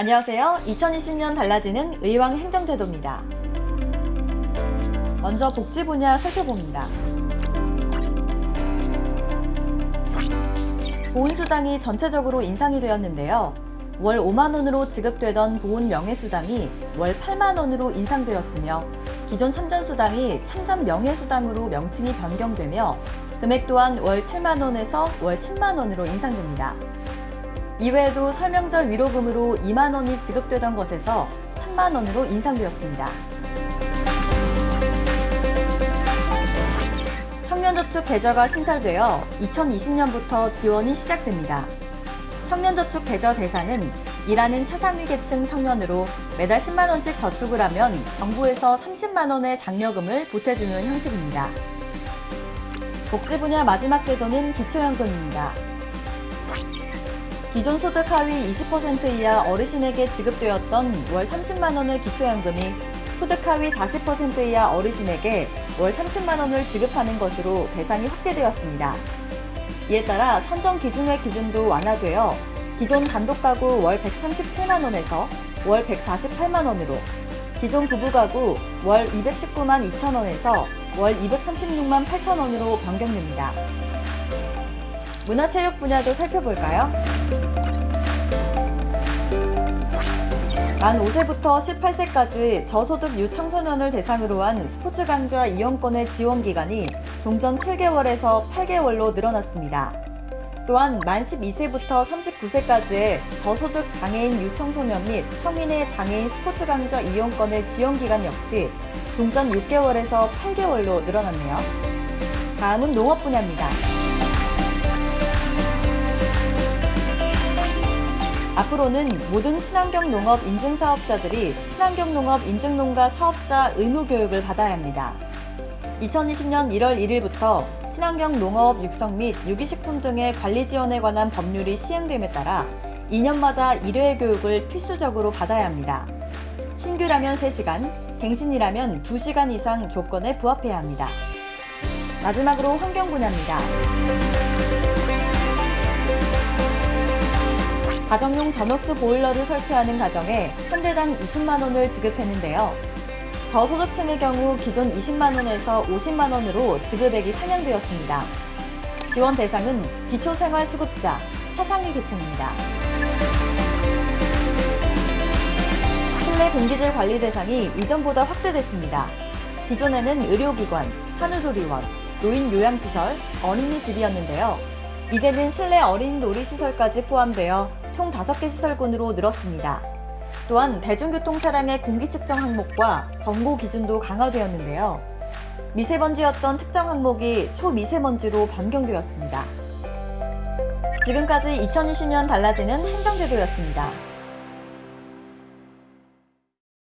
안녕하세요. 2020년 달라지는 의왕 행정제도입니다. 먼저 복지 분야 살펴봅니다. 보훈수당이 전체적으로 인상이 되었는데요. 월 5만원으로 지급되던 보훈 명예수당이 월 8만원으로 인상되었으며 기존 참전수당이 참전 명예수당으로 명칭이 변경되며 금액 또한 월 7만원에서 월 10만원으로 인상됩니다. 이외에도 설명절 위로금으로 2만원이 지급되던 것에서 3만원으로 인상되었습니다. 청년저축 계좌가 신설되어 2020년부터 지원이 시작됩니다. 청년저축 계좌 대상은 일하는 차상위 계층 청년으로 매달 10만원씩 저축을 하면 정부에서 30만원의 장려금을 보태주는 형식입니다. 복지 분야 마지막 제도는 기초연금입니다. 기존 소득 하위 20% 이하 어르신에게 지급되었던 월 30만원의 기초연금이 소득 하위 40% 이하 어르신에게 월 30만원을 지급하는 것으로 대상이 확대되었습니다. 이에 따라 선정 기준의 기준도 완화되어 기존 단독가구 월 137만원에서 월 148만원으로 기존 부부가구 월 219만 2천원에서 월 236만 8천원으로 변경됩니다. 문화체육 분야도 살펴볼까요? 만 5세부터 18세까지 저소득 유청소년을 대상으로 한 스포츠 강좌 이용권의 지원 기간이 종전 7개월에서 8개월로 늘어났습니다. 또한 만 12세부터 39세까지의 저소득 장애인 유청소년 및 성인의 장애인 스포츠 강좌 이용권의 지원 기간 역시 종전 6개월에서 8개월로 늘어났네요. 다음은 농업 분야입니다. 앞으로는 모든 친환경 농업 인증 사업자들이 친환경 농업 인증 농가 사업자 의무 교육을 받아야 합니다. 2020년 1월 1일부터 친환경 농업 육성 및 유기식품 등의 관리 지원에 관한 법률이 시행됨에 따라 2년마다 1회 교육을 필수적으로 받아야 합니다. 신규라면 3시간, 갱신이라면 2시간 이상 조건에 부합해야 합니다. 마지막으로 환경 분야입니다. 가정용 전옥수 보일러를 설치하는 가정에 현대당 20만 원을 지급했는데요. 저소득층의 경우 기존 20만 원에서 50만 원으로 지급액이 상향되었습니다. 지원 대상은 기초생활수급자, 차상위 계층입니다. 실내 공기질 관리 대상이 이전보다 확대됐습니다. 기존에는 의료기관, 산후조리원, 노인 요양시설, 어린이집이었는데요. 이제는 실내 어린이 놀이시설까지 포함되어 총 5개 시설군으로 늘었습니다. 또한 대중교통 차량의 공기 측정 항목과 권고 기준도 강화되었는데요. 미세먼지였던 특정 항목이 초미세먼지로 변경되었습니다. 지금까지 2020년 달라지는 행정제도였습니다.